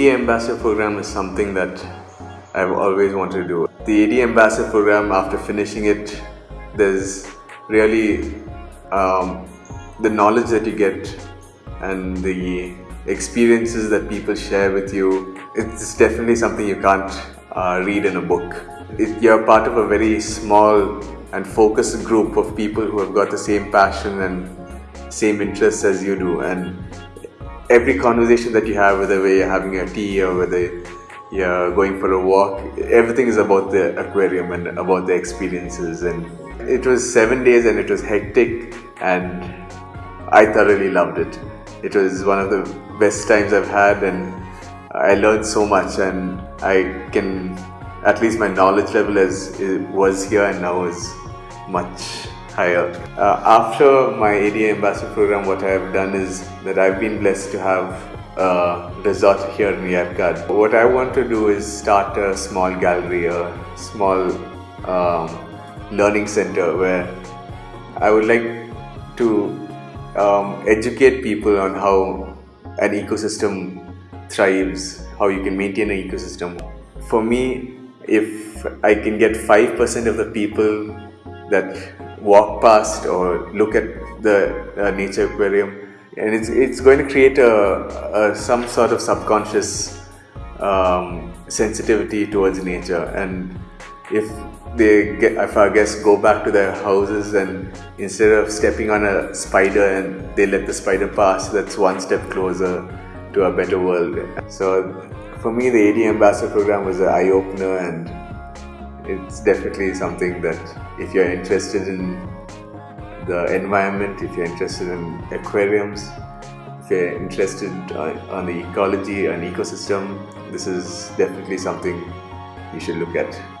AD Ambassador program is something that I've always wanted to do. The AD Ambassador program, after finishing it, there's really um, the knowledge that you get and the experiences that people share with you. It's definitely something you can't uh, read in a book. It, you're part of a very small and focused group of people who have got the same passion and same interests as you do and every conversation that you have whether you're having a tea or whether you're going for a walk everything is about the aquarium and about the experiences. And it was seven days and it was hectic and I thoroughly loved it. It was one of the best times I've had and I learned so much and I can at least my knowledge level as was here and now is much higher. Uh, after my ADA Ambassador program, what I have done is that I've been blessed to have a resort here in Yercaud. What I want to do is start a small gallery, a small um, learning center where I would like to um, educate people on how an ecosystem thrives, how you can maintain an ecosystem. For me, if I can get 5% of the people that walk past or look at the uh, nature aquarium. And it's, it's going to create a, a some sort of subconscious um, sensitivity towards nature. And if they get, if our guests go back to their houses and instead of stepping on a spider and they let the spider pass that's one step closer to a better world. So for me the AD Ambassador program was an eye-opener and it's definitely something that if you're interested in the environment, if you're interested in aquariums, if you're interested uh, on the ecology and ecosystem, this is definitely something you should look at.